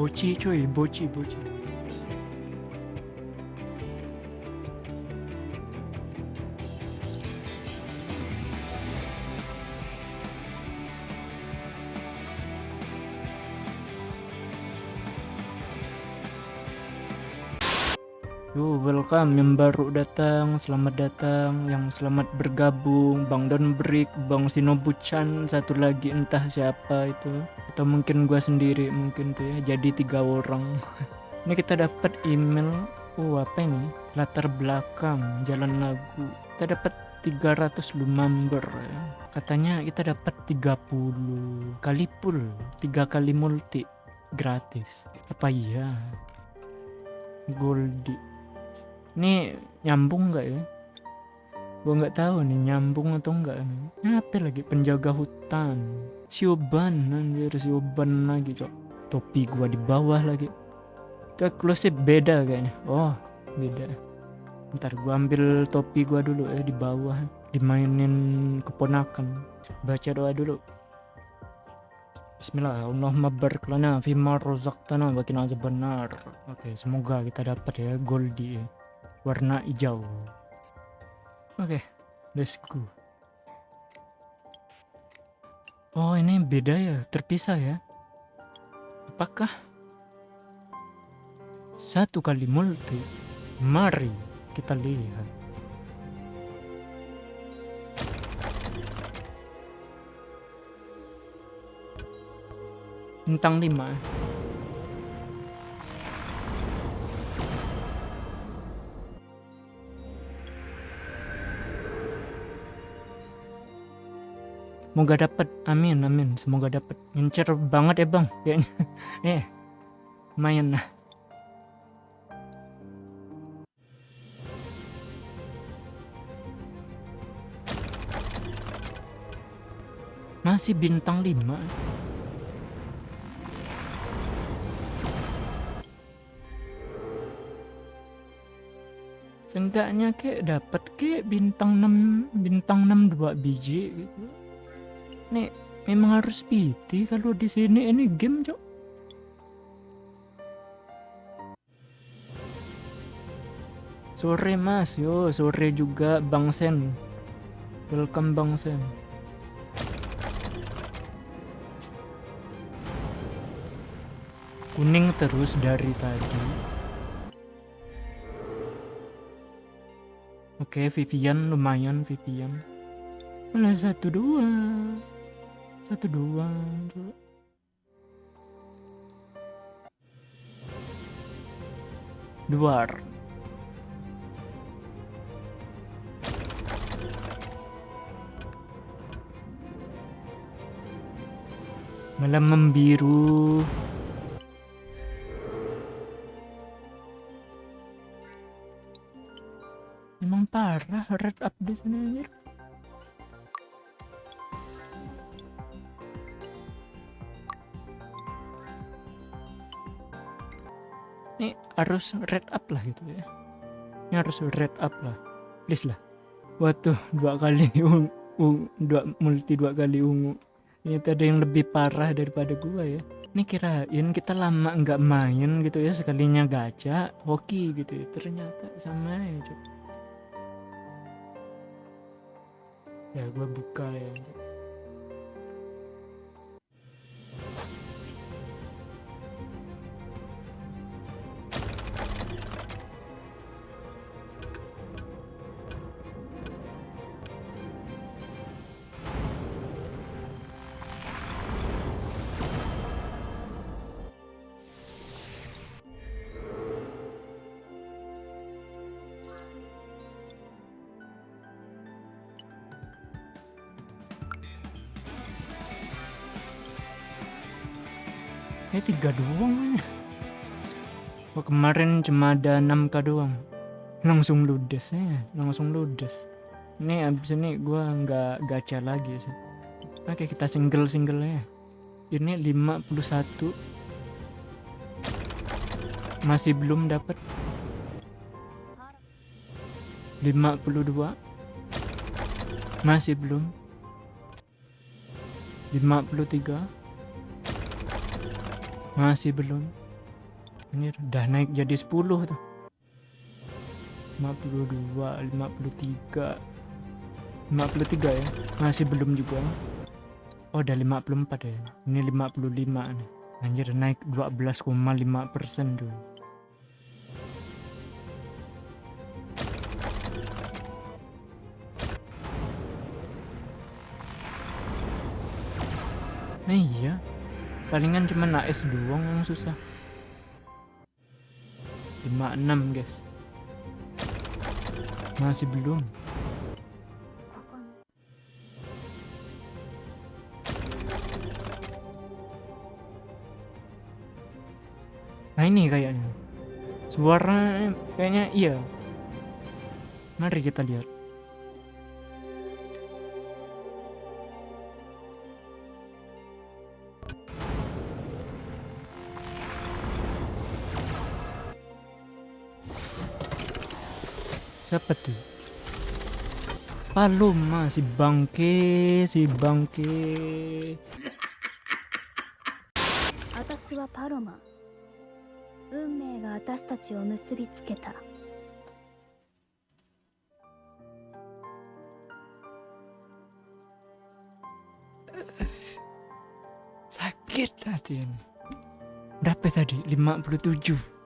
Bochicho y Bochi Bochi. Yo, welcome yang baru datang, selamat datang, yang selamat bergabung, Bang Don Brick, Bang Sinobuchan, satu lagi entah siapa itu, atau mungkin gua sendiri mungkin tuh ya, jadi tiga orang. ini kita dapat email, oh apa ini? Latar belakang, jalan lagu. Kita dapat 300 lumamber ya. Katanya kita dapat 30 kali pool, 3 kali multi gratis. Apa iya? Goldie ini nyambung nggak ya? Gua nggak tahu nih nyambung atau enggak nih. Apa lagi? Penjaga hutan. Sioban anjir sioban lagi cok. Topi gua di bawah lagi. Itu eksklusif beda kayaknya. Oh beda. Ntar gua ambil topi gua dulu ya di bawah. Dimainin keponakan. Baca doa dulu. Bismillah Allahumma barik lana fima razaqtana wa qina benar. Oke, semoga kita dapat ya Goldie ya warna hijau. Oke, okay, let's go. Oh, ini beda ya, terpisah ya. Apakah satu kali multi? Mari kita lihat. Bintang 5 Semoga dapat. Amin, amin. Semoga dapat. Incer banget ya, Bang. Kayaknya. eh. Lumayan lah. Masih bintang 5. Seenggaknya kayak dapat kayak bintang 6 bintang 6 2 biji gitu. Nih, memang harus PT kalau di sini ini game, Cok. Sore Mas, yo, sore juga Bang Sen. Welcome Bang Sen. Kuning terus dari tadi. Oke, Vivian lumayan Vivian. Malah satu dua satu dua dua. Duar malam membiru. Emang parah red up di sini anjir ini harus red up lah gitu ya. Ini harus red up lah. Please lah. Waduh dua kali ungu dua multi dua kali ungu. Ini ada yang lebih parah daripada gua ya. Ini kirain kita lama nggak main gitu ya sekalinya gacha hoki gitu ya. Ternyata sama ya cok ya gua buka ya cok. Eh tiga doang Oh kemarin cuma ada 6k doang. Langsung ludes ya Langsung ludes. Ini abis ini gua nggak gacha lagi sih Oke kita single-single ya. Ini 51 Masih belum dapat 52 Masih belum. 53 masih belum Anjir, udah naik jadi 10 tuh. 52, 53. 53 ya. Masih belum juga. Oh, udah 54 ya. Ini 55 nih. Anjir, naik 12,5 persen tuh. Nah, iya. Palingan cuma AS doang yang susah. 56, guys. Masih belum. Nah ini kayaknya Suara kayaknya iya Mari kita lihat siapa tuh? Paloma si bangke si bangke. Atashi wa Paloma. Unmei ga atashi tachi o musubi tsuketa. Sakit hati ini Berapa tadi? 57